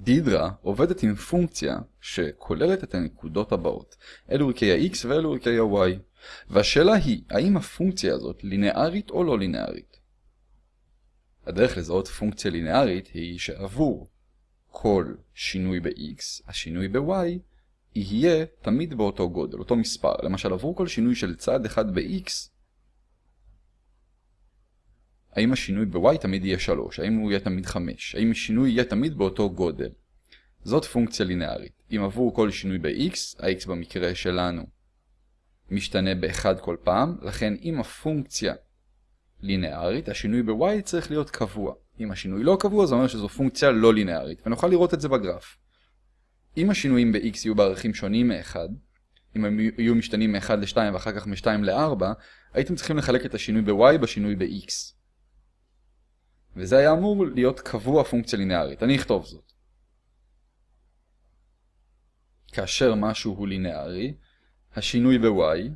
דידרה עובדת עם פונקציה שכוללת את הנקודות הבאות, אלו ערכי ה-x ואלו ערכי ה-y, והשאלה היא, האם הפונקציה הזאת לינארית או לא לינארית? הדרך לזהות פונקציה לינארית היא שעבור כל שינוי ב-x, השינוי ב-y יהיה תמיד באותו גודל, אותו מספר. למשל, עבור כל שינוי של צד אחד ב-x, האם השינוי ב-y תמיד יהיה 3? האם הוא יהיה תמיד 5? האם השינוי יהיה תמיד באותו גודל? זאת פונקציה לינארית. אם עבור כל שינוי ב-x, ה-x במקרה שלנו משתנה ב-1 כל פעם, לכן אם הפונקציה לינארית, השינוי ב-y צריך להיות קבוע. אם השינוי לא קבוע, זה אומר שזו פונקציה לא לינארית, ונוכל לראות את זה בגרף. אם השינויים ב-x יהיו בערכים שונים מ-1, אם הם יהיו משתנים מ-1 ל-2 ואחר כך מ-2 ל-4, הייתם צריכים לחלק את השינוי ב-y בשינוי ב-x. וזה היה אמור להיות קבוע פונקציה לינארית. אני אכתוב זאת. כאשר משהו הוא לינארי, השינוי ב-y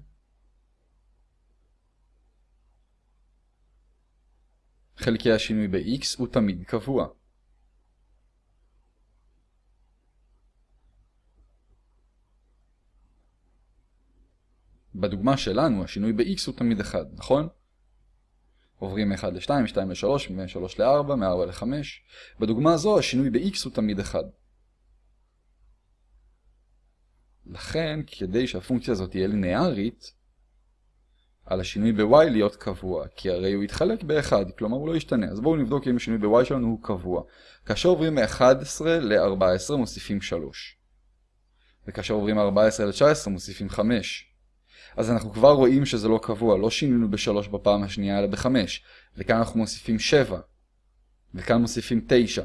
חלקי השינוי ב-x הוא תמיד קבוע. בדוגמה שלנו השינוי ב-x הוא תמיד 1, נכון? עוברים מ-1 ל-2, מ-2 ל-3, מ-3 ל-4, מ-4 ל-5. בדוגמה הזו השינוי ב-x הוא תמיד 1. לכן, כדי שהפונקציה הזאת תהיה לינארית, על השינוי ב-y להיות קבוע, כי הרי הוא יתחלק ב-1, כלומר הוא לא ישתנה. אז בואו נבדוק אם השינוי ב-y שלנו הוא קבוע. כאשר עוברים מ-11 ל-14 מוסיפים 3. וכאשר עוברים מ-14 ל-19 מוסיפים 5. אז אנחנו כבר רואים שזה לא קבוע, לא שינינו ב-3 בפעם השנייה אלא ב-5. וכאן אנחנו מוסיפים 7. וכאן מוסיפים 9.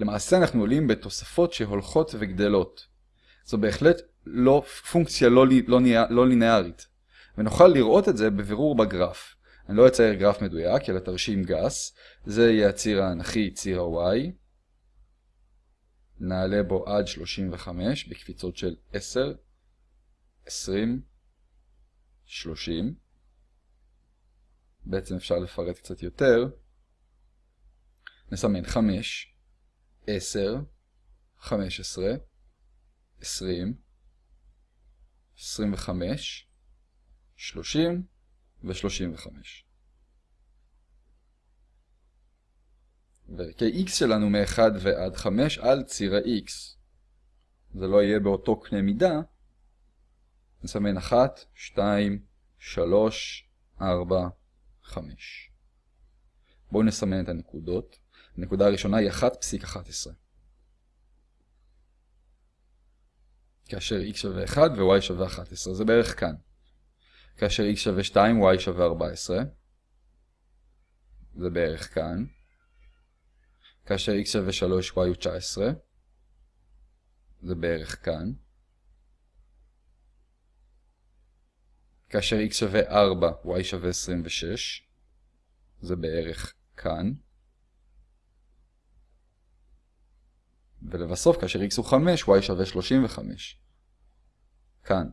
למעשה אנחנו עולים בתוספות שהולכות וגדלות. זו בהחלט לא פונקציה לא, לא, לא לינארית. ונוכל לראות את זה בבירור בגרף. אני לא אצייר גרף מדויק, אלא תרשים גס. זה יהיה הציר האנכי, ציר ה-y. נעלה בו עד 35 בקפיצות של 10, 20, 30. בעצם אפשר לפרט קצת יותר. נסמן 5, 10, 15, 20, 25, 30 ו-35. וערכי x שלנו מ-1 ועד 5 על ציר ה-x. זה לא יהיה באותו קנה מידה. נסמן 1, 2, 3, 4, 5. בואו נסמן את הנקודות. הנקודה הראשונה היא 1.11. כאשר x שווה 1 ו-y שווה 11, זה בערך כאן. כאשר x שווה 2, y שווה 14, זה בערך כאן. כאשר x שווה 3, y הוא 19, זה בערך כאן. כאשר x שווה 4, y שווה 26, זה בערך כאן. ולבסוף, כאשר x הוא 5, y שווה 35. כאן.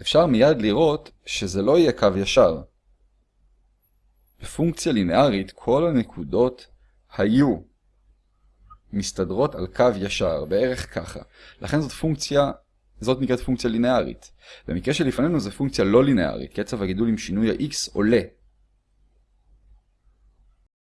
אפשר מיד לראות שזה לא יהיה קו ישר. בפונקציה לינארית כל הנקודות היו מסתדרות על קו ישר, בערך ככה. לכן זאת פונקציה, זאת נקראת פונקציה לינארית. במקרה שלפנינו זו פונקציה לא לינארית, קצב הגידול עם שינוי ה-x עולה.